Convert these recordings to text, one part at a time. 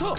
と。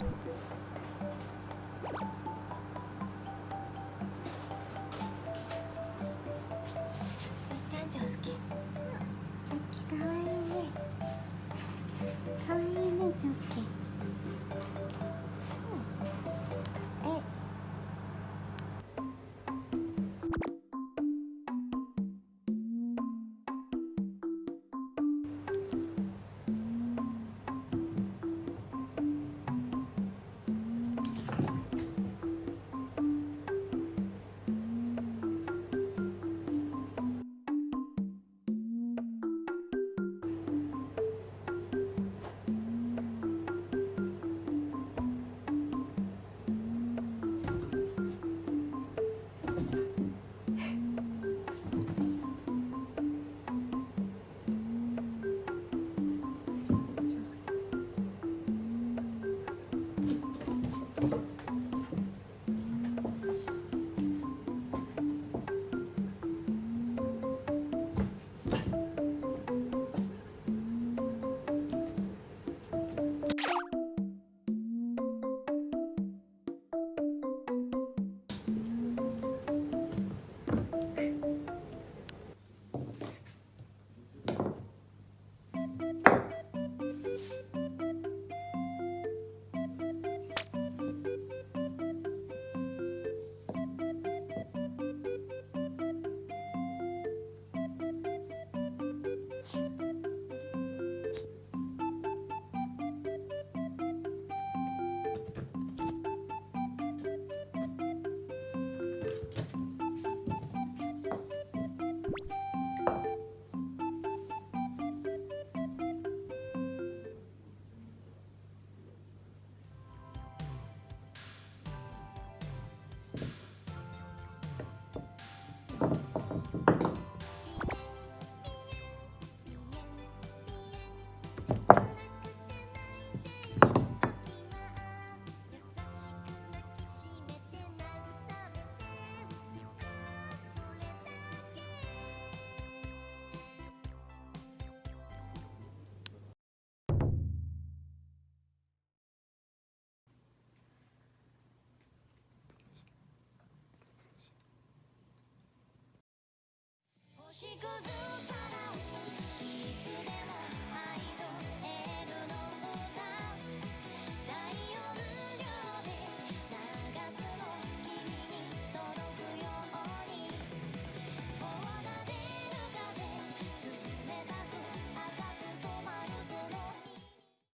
男 could do